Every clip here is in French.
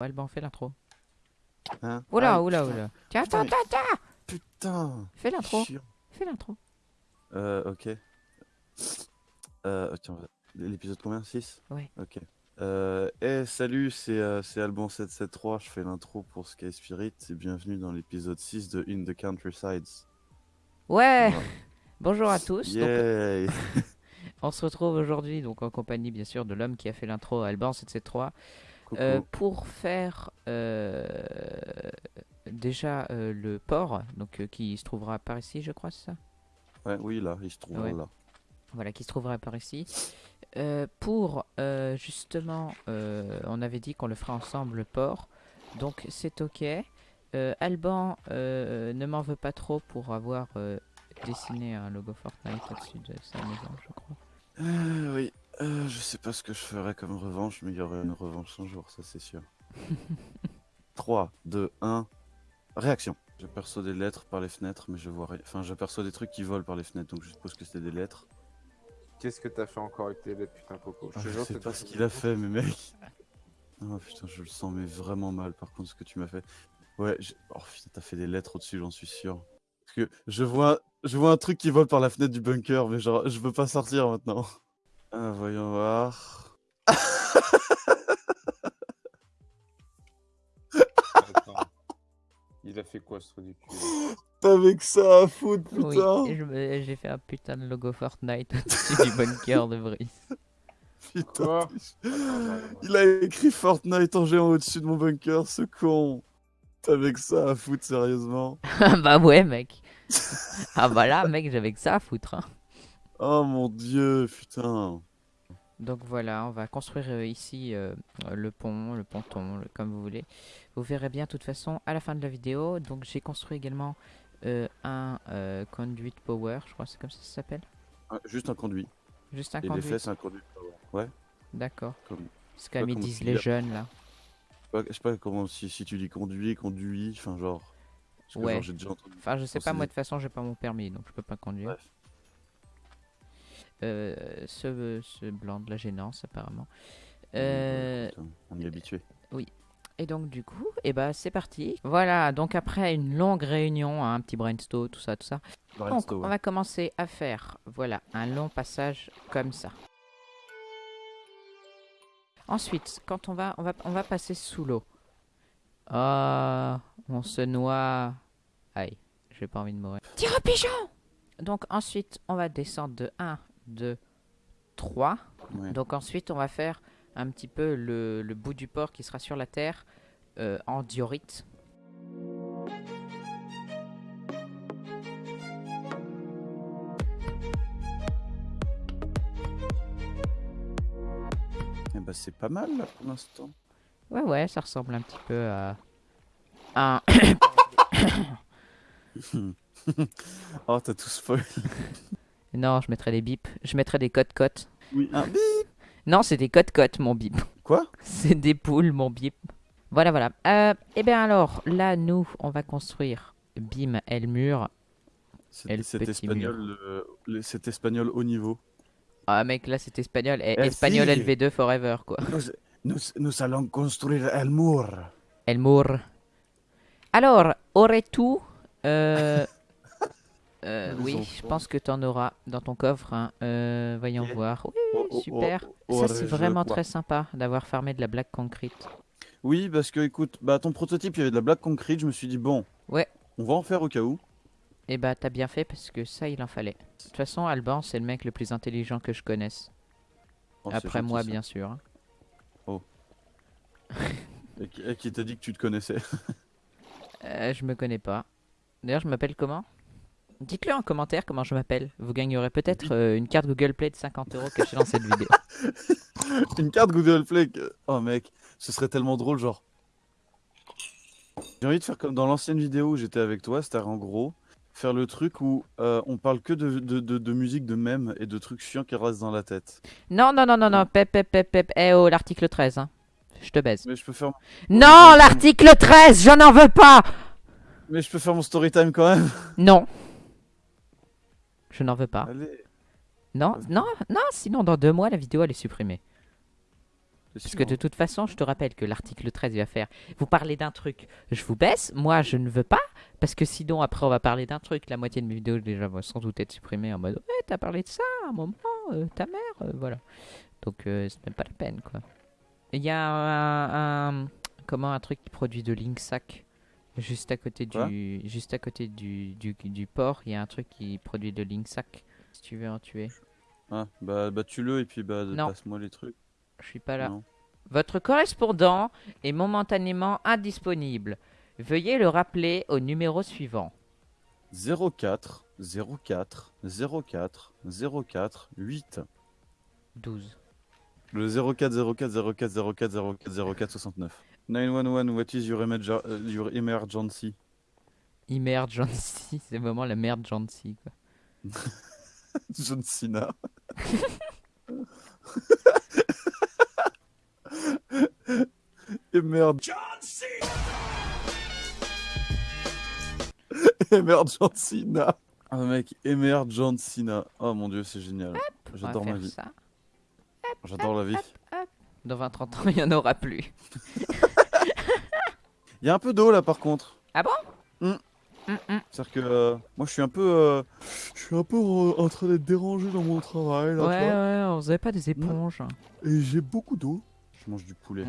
Alban, fais l'intro. Hein Oula, Ah, oula, oula. Tiens, attends, attends, attends Putain Fais l'intro, fais l'intro. Euh, ok. Euh, tiens, l'épisode combien? 6 Ouais. Ok. Euh, eh, salut, c'est euh, c'est Alban773, je fais l'intro pour Sky Spirit et bienvenue dans l'épisode 6 de In the Countrysides. Ouais Voilà. Bonjour à tous. Donc, Yay on se retrouve aujourd'hui donc en compagnie bien sûr de l'homme qui a fait l'intro, Alban 773, Coucou. Euh, pour faire euh, déjà euh, le port, donc euh, qui se trouvera par ici, je crois, c'est ça? Ouais, oui, là, il se trouve Ouais. là. Voilà, qui se trouvera par ici. Euh, pour euh, justement, euh, on avait dit qu'on le ferait ensemble le port, donc c'est ok. Euh, Alban euh, ne m'en veut pas trop pour avoir euh, dessiné un logo Fortnite au-dessus de sa maison, je crois. Euh, oui, euh, je sais pas ce que je ferais comme revanche, mais il y aurait une revanche un jour, ça c'est sûr. 3, 2, 1, réaction. J'aperçois des lettres par les fenêtres, mais je vois rien. Enfin, j'aperçois des trucs qui volent par les fenêtres, donc je suppose que c'est des lettres. Qu'est-ce que t'as fait encore avec tes lettres, putain, Coco? Ah, te Je jure, sais pas ce ce qu'il a fait, mais mec. Oh putain, je le sens, mais vraiment mal par contre, ce que tu m'as fait. Ouais, je- oh putain, t'as fait des lettres au-dessus, j'en suis sûr. Parce que je vois, je vois un truc qui vole par la fenêtre du bunker, mais genre, je veux pas sortir maintenant. Ah, voyons voir. Attends. Il a fait quoi ce trou du cul là T'avais que ça à foutre, putain. et je me- j'ai fait un putain de logo Fortnite au-dessus du bunker de Brice. Putain. Quoi. Il a écrit Fortnite en géant au-dessus de mon bunker, ce con. T'avais que ça à foutre, sérieusement. Ah bah ouais, mec. ah bah là, mec, j'avais que ça à foutre. hein. Oh mon dieu, putain. Donc voilà, on va construire euh, ici euh, le pont, le ponton, le- comme vous voulez. Vous verrez bien de toute façon à la fin de la vidéo. Donc j'ai construit également euh, un conduit power, je crois que c'est comme ça que ça s'appelle. Ouais, juste un conduit. Juste un Et les conduit. fesses, un conduit. Ouais. D'accord. Comme... C'est ils comment disent les jeunes là. Je sais pas comment si, si tu dis conduit, conduit, enfin genre. Ouais. genre, j'ai déjà entendu. Enfin, je sais pas, c'est moi de toute façon, j'ai pas mon permis donc je peux pas conduire. Bref. Euh, ce, ce blanc de la gênance apparemment. Euh, Écoute, on y est habitué. Et donc du coup, et bah c'est parti. Voilà, donc après une longue réunion, hein, un petit brainstorm, tout ça, tout ça. Donc on va commencer à faire, voilà, un long passage comme ça. Ensuite, quand on va, on va, on va passer sous l'eau. Ah, on se noie. Aïe, j'ai pas envie de mourir. Tire au pigeon Donc ensuite, on va descendre de 1, 2, 3. Ouais. Donc ensuite, on va faire un petit peu le, le bout du port qui sera sur la terre euh, en diorite. Eh bah, c'est pas mal là pour l'instant. Ouais, ouais, ça ressemble un petit peu à un... oh, t'as tout spoil. Non, je mettrai des bips. Je mettrai des cotes-cotes. Oui, un bip. Non, c'est des cotes-cotes, mon bip. Quoi? C'est des poules, mon bip. Voilà, voilà. Euh, et bien alors, là, nous, on va construire Bim Elmur. Et le C'était cet petit espagnol, euh, cet espagnol haut niveau. Ah, mec, là, c'est espagnol. Eh, Eh, espagnol si. LV2 forever, quoi. Nous, nous, nous allons construire El Mur. Elmur. Alors, aurais-tu... Euh... euh, oui, je pense que tu en auras dans ton coffre. hein. Euh, voyons Yeah. voir. Oui, Oh, oh, super. oh, Ça, c'est vraiment très sympa d'avoir farmé de la black concrete. Oui, parce que écoute, bah ton prototype, il y avait de la black concrete. Je me suis dit bon. Ouais. On va en faire au cas où. Et bah, t'as bien fait parce que ça, il en fallait. De toute façon, Alban, c'est le mec le plus intelligent que je connaisse. Oh, Après moi, ça. bien sûr. hein. Qui, et qui t'a dit que tu te connaissais? Euh, je me connais pas. D'ailleurs, je m'appelle comment? Dites-le en commentaire comment je m'appelle. Vous gagnerez peut-être euh, une carte Google Play de 50 euros cachée dans cette vidéo. Une carte Google Play. que- Oh mec, ce serait tellement drôle, genre. J'ai envie de faire comme dans l'ancienne vidéo où j'étais avec toi, c'est-à-dire en gros, faire le truc où euh, on parle que de, de, de, de musique, de mèmes et de trucs chiants qui restent dans la tête. Non, non, non, non, non, pep, pep, pep, pep. Eh oh, l'article 13, hein. Je te baise. Mais je peux faire, Non, l'article 13, je n'en veux pas mais je peux faire mon story time quand même. Non. Je n'en veux pas. Allez. Non, non, non, sinon dans deux mois, la vidéo, elle est supprimée. Parce que de hein. toute façon, je te rappelle que l'article 13 il va faire. Vous parlez d'un truc, je vous baisse. Moi, je ne veux pas. Parce que sinon, après, on va parler d'un truc. La moitié de mes vidéos, déjà, vont sans doute être supprimées en mode Ouais, t'as parlé de ça à un moment, euh, ta mère, euh, voilà. Donc, euh, c'est même pas la peine, quoi. Il y a un, un- Comment un truc qui produit de Linksack Juste à côté du, juste à côté du, du, du port, il y a un truc qui produit de Linksack. Si tu veux en tuer. Ah, bah, bah tue-le et puis bah, passe-moi les trucs. Je suis pas là. Non. Votre correspondant est momentanément indisponible. Veuillez le rappeler au numéro suivant. 04 04 04 04 8. 12. Le 04 04 04 04 04 04 69. 911, what is your, emerge- euh, your emergency? Emergency, c'est vraiment la merde gentil quoi. John Cena. Et merde. John Cena. Ah mec, Emergent Cena. Oh mon dieu, c'est génial. J'adore ma vie. J'adore la vie. Dans 20-30 ans, il n'y en aura plus. Il y a un peu d'eau là par contre. Ah bon? Hmm. Hum, hum. C'est-à-dire que euh, moi je suis un peu euh, je suis un peu en, en train d'être dérangé dans mon travail là, Ouais, ouais, on faisait pas des éponges. Et j'ai beaucoup d'eau. Je mange du poulet.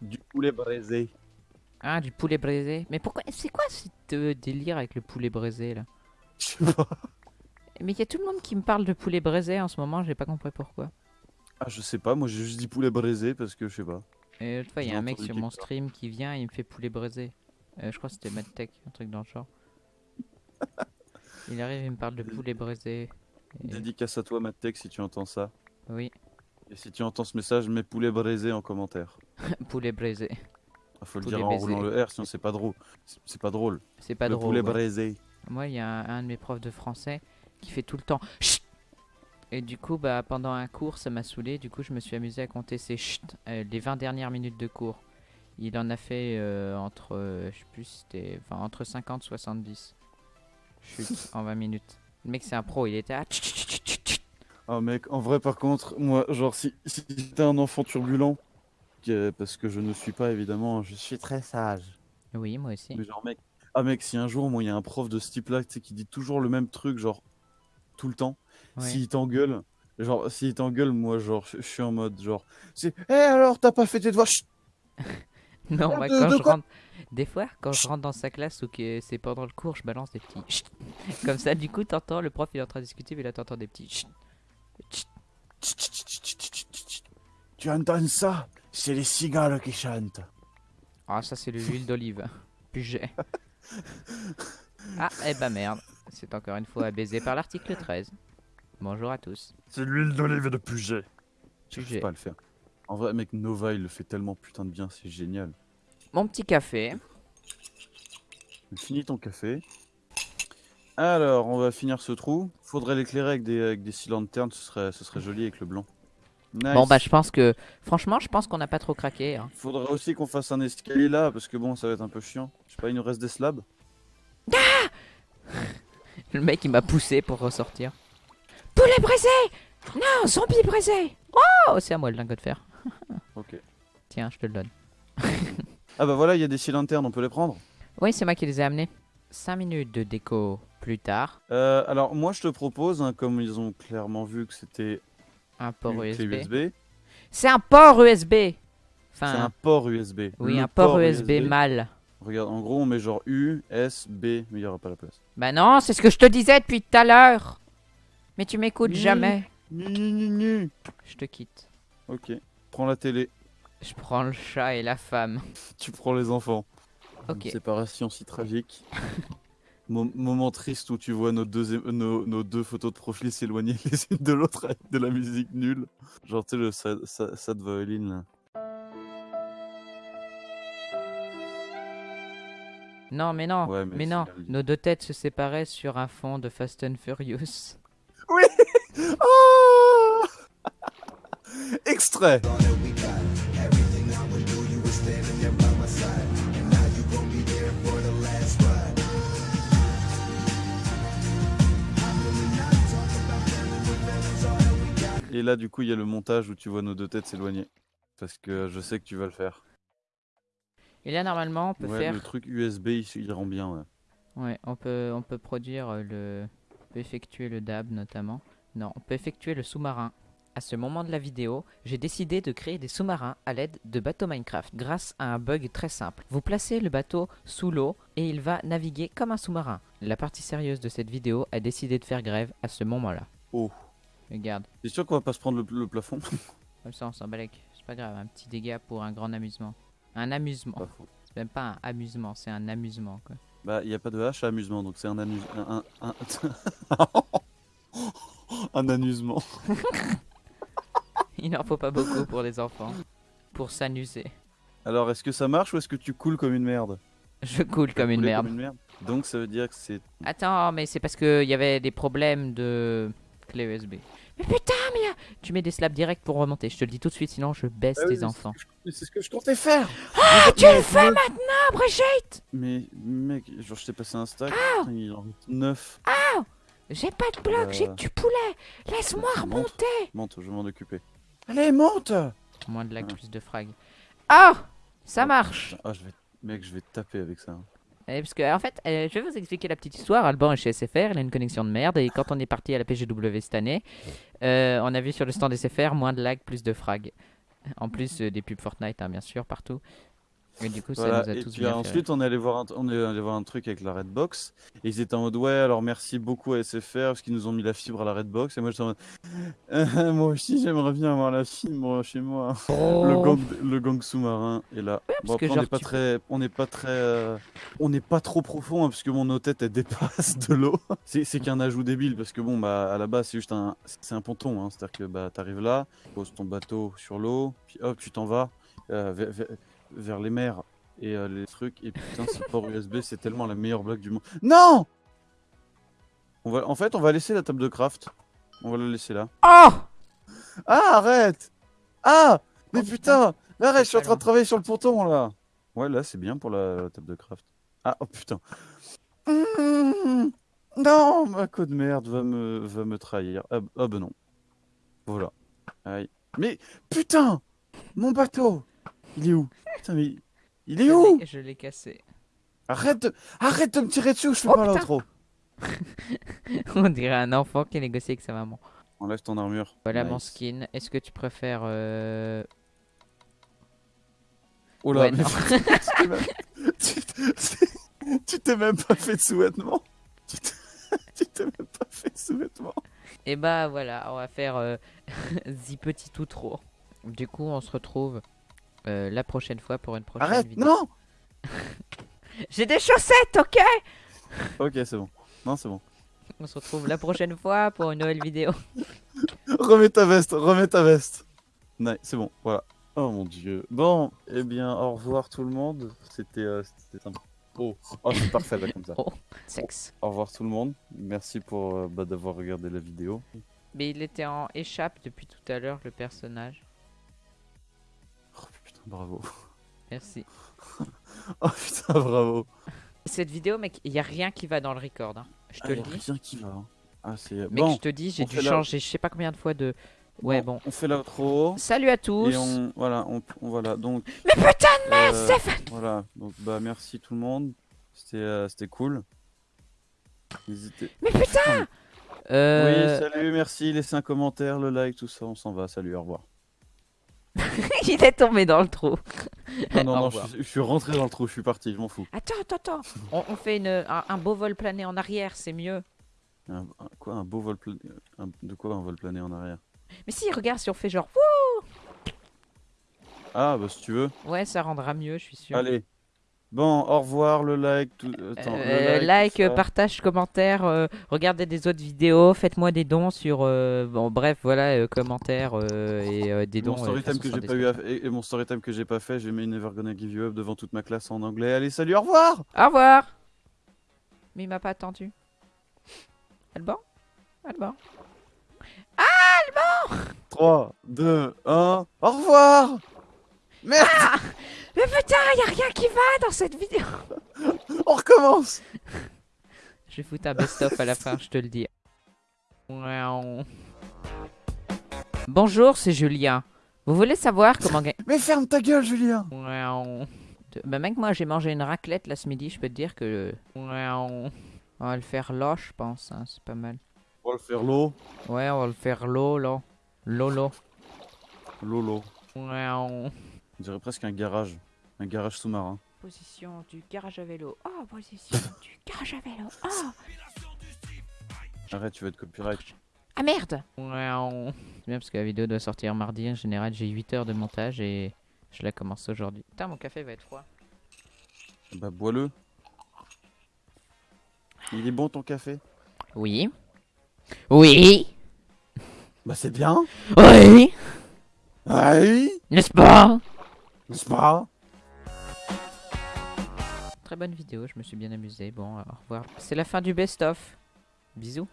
Du poulet braisé. Ah, du poulet braisé. Mais pourquoi C'est quoi ce euh, délire avec le poulet braisé là? Je sais pas. Mais il y a tout le monde qui me parle de poulet braisé en ce moment, j'ai pas compris pourquoi. Ah, je sais pas, moi j'ai juste dit poulet braisé parce que je sais pas. Et l'autre fois, il y a un mec sur mon stream qui vient et il me fait poulet braisé. Euh, je crois que c'était MadTech, un truc dans le genre. Il arrive et me parle de poulet braisé. Et- Dédicace à toi, Mattec, si tu entends ça. Oui, Et si tu entends ce message, mets poulet braisé en commentaire. poulet braisé. Ah, faut le dire en roulant le R, sinon c'est pas drôle. C'est- pas drôle. C'est pas le drôle. poulet ouais. braisé. Moi, il y a un, un de mes profs de français qui fait tout le temps Chut Et du coup, bah, pendant un cours, ça m'a saoulé. Du coup, je me suis amusé à compter ces chut euh, les 20 dernières minutes de cours. Il en a fait euh, entre, euh, je sais plus, c'était enfin, entre 50 et 70. Chut, en 20 minutes. Le mec, c'est un pro, il était à. Ah mec, en vrai par contre, moi, genre si, si t'es un enfant turbulent, parce que je ne suis pas évidemment, je suis très sage. Oui, moi aussi. Mais genre mec, ah mec, si un jour moi il y a un prof de ce type-là, tu sais, qui dit toujours le même truc, genre tout le temps, Ouais. s'il t'engueule, genre s'il t'engueule, moi genre je suis en mode genre, c'est, eh alors t'as pas fait tes devoirs, Chut Non, Ah, moi, de- quand de je rentre. Des fois, quand je rentre dans sa classe ou que c'est pendant le cours, je balance des petits. chut. Comme ça, du coup, t'entends, le prof il est en train de discuter, mais là, t'entends des petits. chut. Tu entends ça? C'est les cigales qui chantent. Ah, ça, c'est de l'huile d'olive. Puget. Ah, eh ben merde. C'est encore une fois baisé par l'article 13. Bonjour à tous. C'est l'huile d'olive de Puget. J'arrive Puget. pas à le faire. En vrai, mec, Nova, il le fait tellement putain de bien, c'est génial. Mon petit café. Finis ton café. Alors, on va finir ce trou. Faudrait l'éclairer avec des, avec des six lanternes, ce serait, ce serait joli avec le blanc. Nice. Bon, bah, je pense que. Franchement, je pense qu'on n'a pas trop craqué. hein. Faudrait aussi qu'on fasse un escalier là, parce que bon, ça va être un peu chiant. Je sais pas, il nous reste des slabs. Le mec, il m'a poussé pour ressortir. Poulet braisé Non, zombie braisé Oh, c'est à moi le lingot de fer. Ok. Tiens, je te le donne. Ah bah voilà, il y a des six lanternes, on peut les prendre? Oui, c'est moi qui les ai amenés. 5 minutes de déco plus tard. Euh, alors, moi, je te propose, hein, comme ils ont clairement vu que c'était Un port USB. USB, C'est un port USB c'est Enfin, un port USB. oui, Le un port USB, mal. Regarde, en gros, on met genre U, S, B, mais il n'y aura pas la place. Bah non, c'est ce que je te disais depuis tout à l'heure. Mais tu m'écoutes jamais. Ni, ni, ni, ni. Je te quitte. Ok, prends la télé, Je prends le chat et la femme. tu prends les enfants. Ok. Une séparation si tragique. Mo- moment triste où tu vois nos deux, nos, nos deux photos de profil s'éloigner les unes de l'autre avec de la musique nulle. Genre, tu sais, le sad, sad, sad violin là. Non, mais non. Ouais, mais non. Nos deux têtes se séparaient sur un fond de Fast and Furious. Oh Extrait Et là, du coup, il y a le montage où tu vois nos deux têtes s'éloigner. Parce que je sais que tu vas le faire. Et là, normalement, on peut Ouais, faire... le truc USB, il, il rend bien, ouais. Ouais, on peut, on peut produire euh, le... On peut effectuer le DAB, notamment. Non, on peut effectuer le sous-marin. À ce moment de la vidéo, j'ai décidé de créer des sous-marins à l'aide de bateaux Minecraft grâce à un bug très simple. Vous placez le bateau sous l'eau et il va naviguer comme un sous-marin. La partie sérieuse de cette vidéo a décidé de faire grève à ce moment-là. Oh. Regarde, T'es sûr qu'on va pas se prendre le, le plafond? Comme ça on s'en balèque. C'est pas grave, un petit dégât pour un grand amusement. Un amusement. C'est même pas un amusement, c'est un amusement quoi. Bah, il y a pas de H à amusement, donc c'est un amus... Un, un, un... un amusement. Il n'en faut pas beaucoup pour les enfants. Pour s'amuser. Alors, est-ce que ça marche ou est-ce que tu coules comme une merde? Je coule comme une merde. Donc, ça veut dire que c'est... Attends, mais c'est parce qu'il y avait des problèmes de clé USB. Mais putain, mais tu mets des slaps direct pour remonter. Je te le dis tout de suite, sinon je baisse Ah oui, tes mais enfants. C'est ce que je comptais faire Ah, tu le fais maintenant, Brigitte Mais, mec, genre, je t'ai passé un stack, Ah il en reste 9. J'ai pas de bloc, j'ai Euh, que du poulet. Laisse-moi remonter. Monte, je vais m'en occuper. Allez, monte Moins de lag, Ouais. plus de frag. Ah Ça marche Ah, je vais... Mec, je vais taper avec ça. hein. Eh, Parce que, en fait, euh, je vais vous expliquer la petite histoire. Alban est chez SFR, il a une connexion de merde. Et quand on est parti à la PGW cette année, euh, on a vu sur le stand SFR moins de lag, plus de frag. En plus euh, des pubs Fortnite, hein, bien sûr, partout. Et du coup, ça Voilà, nous a et tous puis bien ensuite, on est, allé voir un, on est allé voir un truc avec la Redbox. Et ils étaient en mode, ouais, alors merci beaucoup à SFR parce qu'ils nous ont mis la fibre à la Redbox. Et moi, j'étais en mode, Euh, moi aussi, j'aimerais bien avoir la fibre chez moi. rire. Le Oh. gang, le gang sous-marin est là. bon, on n'est pas tu- très, on n'est pas très, euh, on n'est pas trop profond hein, parce que mon elle dépasse de l'eau. C'est, qu'un ajout débile parce que bon, bah à la base c'est juste un, c'est un ponton. Hein, C'est-à-dire que bah t'arrives là, tu poses ton bateau sur l'eau, puis hop, tu t'en vas euh, vers, les mers et euh, les trucs. Et putain, ce port USB, c'est tellement la meilleure blague du monde. Non. On va, en fait, on va laisser la table de craft. On va la laisser là. Oh Ah, arrête Ah Mais Oh, putain Arrête, je suis en train de travailler sur le ponton, là Ouais, là, c'est bien pour la, la table de craft. Ah, oh putain Mmh, Non Ma co de merde va me, va me trahir. Ah, ah bah non. Voilà. Aïe. Mais, putain Mon bateau Il est où? Putain, mais... Il est Je où Je l'ai cassé. Arrête de... Arrête de me tirer dessus, je fais Oh, pas l'intro On dirait un enfant qui négocie avec sa maman. Enlève ton armure. Voilà mon skin. Est-ce que tu préfères... euh, Oh là, Ouais, mais non. tu t'es même- pas fait de sous-vêtements. Tu t'es même pas fait de sous-vêtements. Et bah voilà, on va faire euh, The Petit ou trop. Du coup, on se retrouve euh, la prochaine fois pour une prochaine Arrête, vidéo. non J'ai des chaussettes, ok Ok, c'est bon. Non, c'est bon. On se retrouve la prochaine fois pour une nouvelle vidéo. Remets ta veste, remets ta veste. Nice, c'est bon, voilà. Oh mon dieu. Bon, eh bien, au revoir tout le monde. C'était euh, sympa. Oh, oh c'est parfait là comme ça. Oh, sexe. Au revoir tout le monde. Merci pour euh, bah, d'avoir regardé la vidéo. Mais il était en échappe depuis tout à l'heure, le personnage. Bravo. Merci. Oh putain, bravo. Cette vidéo, mec, il y a rien qui va dans le record. hein. Je te Ah, le y a dis. rien qui va. hein. Ah, c'est Mec, bon. je te dis, j'ai dû changer je sais pas combien de fois de... Ouais, bon. On fait l'outro. Salut à tous. Et on voilà, on, on- voilà donc. Mais putain de merde, euh, Stéphane Voilà, donc bah merci tout le monde. C'était euh, cool. N'hésitez. Mais putain Euh... Oui, salut, merci, laissez un commentaire, le like, tout ça, on s'en va. Salut, au revoir. il est tombé dans le trou. Non, non, non, je, suis- je suis rentré dans le trou, je suis parti, je m'en fous. Attends, attends, attends. On, on fait une, un, un beau vol plané en arrière, c'est mieux. Un, un- quoi, un beau vol plané un- De quoi un vol plané en arrière? Mais si, regarde, si on fait genre... Wouh Ah, bah si tu veux. Ouais, ça rendra mieux, je suis sûr. Allez. Bon, au revoir, le like. Tout... Attends, le Euh, like, partage, commentaire, euh, regardez des autres vidéos, faites-moi des dons sur... euh, bon, bref, voilà, euh, commentaires euh, et euh, des dons. Mon euh, story time façon que j'ai pas eu à... et, et mon story time que j'ai pas fait, j'ai mis Never Gonna Give You Up devant toute ma classe en anglais. Allez, salut, au revoir Au revoir Mais il m'a pas attendu. Alban? Alban? 3, 2, 1, au revoir Merde, Mais putain, y a rien qui va dans cette vidéo on recommence Je vais foutre un best-of à la fin, je te le dis. Bonjour, c'est Julien. Vous voulez savoir comment gagner Mais ferme ta gueule, Julien Bah mec, moi j'ai mangé une raclette là ce midi, je peux te dire que... On va le faire là, je pense, hein, c'est pas mal. On va le faire l'eau. Ouais, on va le faire l'eau, là. Lolo. Lolo. On... Dirait presque un garage. Un garage sous-marin. Position du garage à vélo. Oh, position du garage à vélo. Oh Arrête, tu vas être copyright. Ah merde. C'est bien parce que la vidéo doit sortir mardi. En général, j'ai 8 heures de montage et je la commence aujourd'hui. Putain, mon café va être froid. Bah, bois-le. Il est bon ton café? Oui. Oui Bah, c'est bien. Oui Ah oui N'est-ce pas? N'est-ce pas? Très bonne vidéo, je me suis bien amusé. Bon, au revoir. C'est la fin du best-of. Bisous.